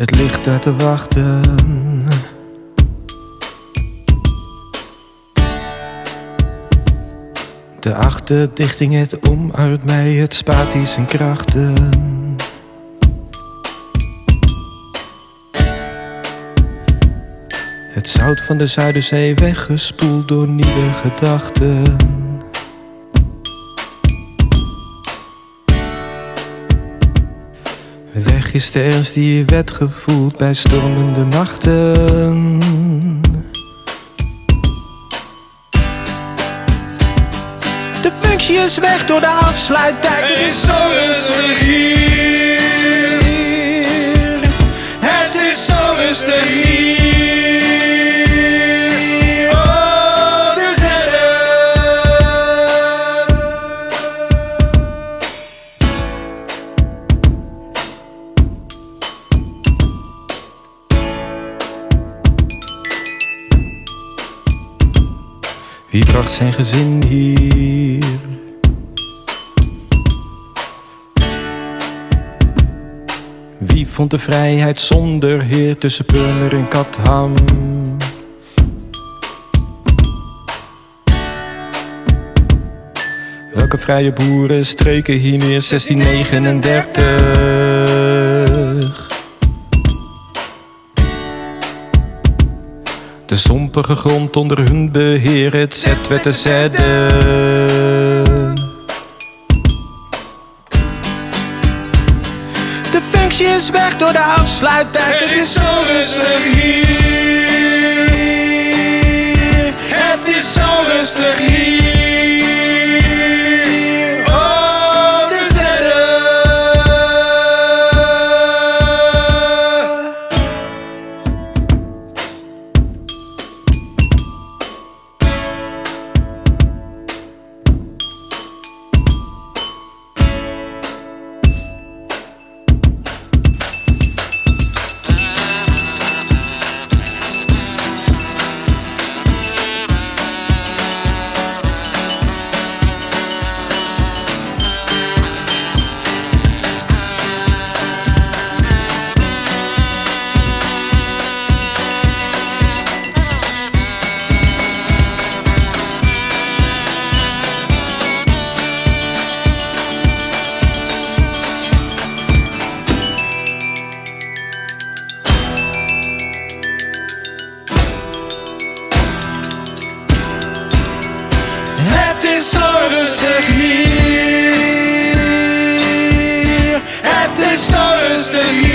Het ligt daar te wachten. De achterdichting het om uit mij, het spaart die zijn krachten. Het zout van de Zuiderzee weggespoeld door nieuwe gedachten. Weg is de ernst die je werd gevoeld bij stormende nachten. De functie is weg door de afsluitdijk. Het is zo rustig hier. Wie bracht zijn gezin hier? Wie vond de vrijheid zonder heer tussen Purmer en Katham? Welke vrije boeren streken hier neer 1639? De zompige grond onder hun beheer, het zet werd te zetten. De functie is weg door de afsluitdijk, het is zo rustig hier. Het is zo rustig hier.